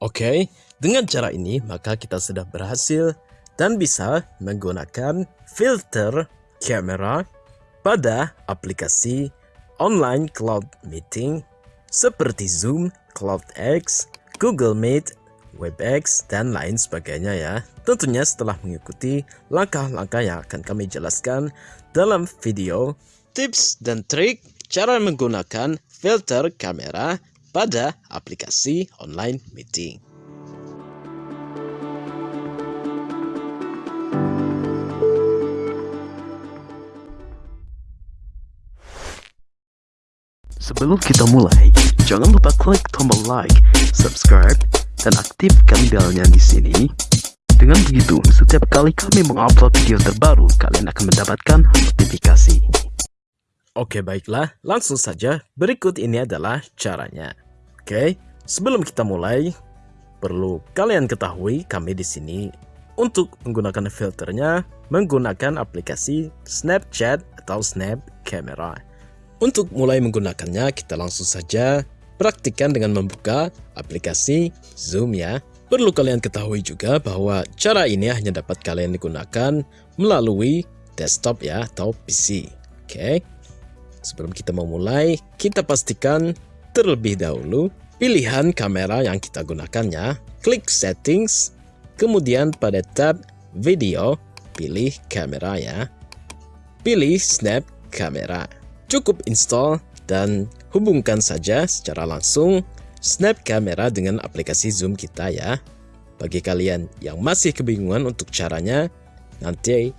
Oke, dengan cara ini maka kita sudah berhasil dan bisa menggunakan filter kamera pada aplikasi online cloud meeting seperti Zoom, CloudX, Google Meet, WebEx, dan lain sebagainya ya. Tentunya setelah mengikuti langkah-langkah yang akan kami jelaskan dalam video tips dan trik cara menggunakan filter kamera pada aplikasi online meeting. Sebelum kita mulai, jangan lupa klik tombol like, subscribe, dan aktifkan belnya di sini. Dengan begitu, setiap kali kami mengupload video terbaru, kalian akan mendapatkan notifikasi. Oke baiklah, langsung saja berikut ini adalah caranya. Oke, sebelum kita mulai, perlu kalian ketahui kami di sini untuk menggunakan filternya menggunakan aplikasi Snapchat atau Snap Camera. Untuk mulai menggunakannya, kita langsung saja praktikkan dengan membuka aplikasi Zoom ya. Perlu kalian ketahui juga bahwa cara ini hanya dapat kalian digunakan melalui desktop ya atau PC. Oke. Sebelum kita memulai, kita pastikan terlebih dahulu pilihan kamera yang kita gunakannya. Klik settings, kemudian pada tab video, pilih kamera ya. Pilih snap kamera. Cukup install dan hubungkan saja secara langsung snap kamera dengan aplikasi zoom kita ya. Bagi kalian yang masih kebingungan untuk caranya, nanti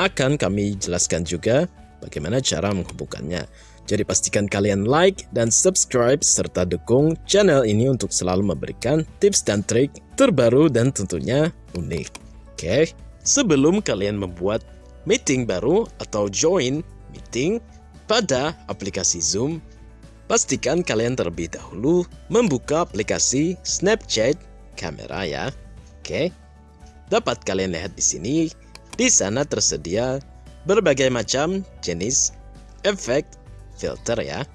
akan kami jelaskan juga bagaimana cara menghubungkannya. Jadi pastikan kalian like dan subscribe serta dukung channel ini untuk selalu memberikan tips dan trik terbaru dan tentunya unik. Oke, sebelum kalian membuat meeting baru atau join meeting pada aplikasi Zoom, pastikan kalian terlebih dahulu membuka aplikasi Snapchat kamera ya. Oke. Dapat kalian lihat di sini, di sana tersedia berbagai macam jenis efek filter ya.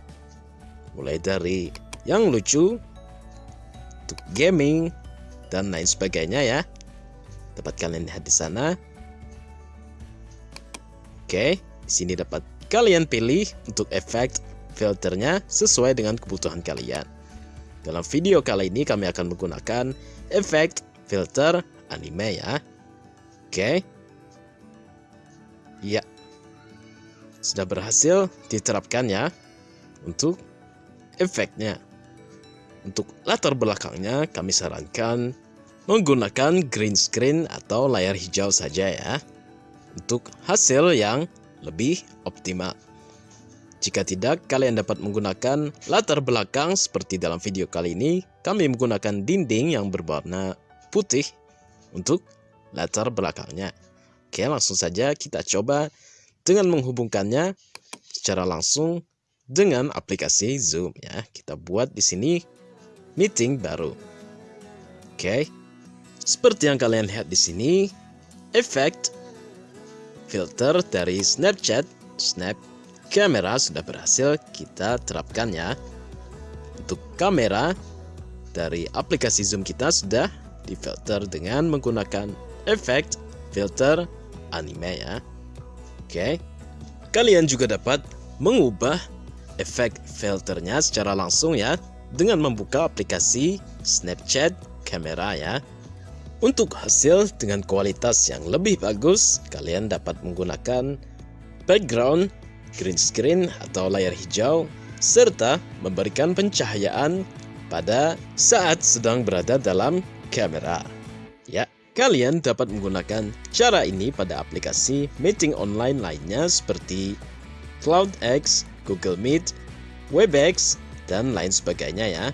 Mulai dari yang lucu untuk gaming dan lain sebagainya ya. Dapat kalian lihat di sana. Oke di sini dapat kalian pilih untuk efek filternya sesuai dengan kebutuhan kalian. Dalam video kali ini kami akan menggunakan efek filter anime ya. Oke Ya, sudah berhasil diterapkan ya untuk efeknya. Untuk latar belakangnya kami sarankan menggunakan green screen atau layar hijau saja ya. Untuk hasil yang lebih optimal. Jika tidak, kalian dapat menggunakan latar belakang seperti dalam video kali ini. Kami menggunakan dinding yang berwarna putih untuk latar belakangnya. Oke, langsung saja kita coba dengan menghubungkannya secara langsung dengan aplikasi Zoom ya. Kita buat di sini meeting baru. Oke. Seperti yang kalian lihat di sini, efek filter dari Snapchat, Snap kamera sudah berhasil kita terapkan ya. Untuk kamera dari aplikasi Zoom kita sudah difilter dengan menggunakan efek filter anime ya. Oke. Kalian juga dapat mengubah efek filternya secara langsung ya dengan membuka aplikasi Snapchat kamera ya. Untuk hasil dengan kualitas yang lebih bagus, kalian dapat menggunakan background, green screen atau layar hijau, serta memberikan pencahayaan pada saat sedang berada dalam kamera. Ya, Kalian dapat menggunakan cara ini pada aplikasi meeting online lainnya seperti CloudX, Google Meet, WebEx, dan lain sebagainya ya.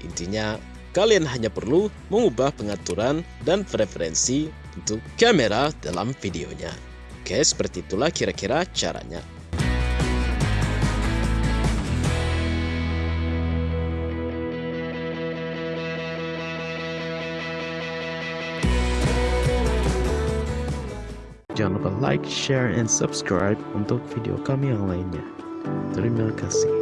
Intinya, kalian hanya perlu mengubah pengaturan dan preferensi untuk kamera dalam videonya. Oke, seperti itulah kira-kira caranya. Jangan lupa like, share, and subscribe untuk video kami yang lainnya. Terima kasih.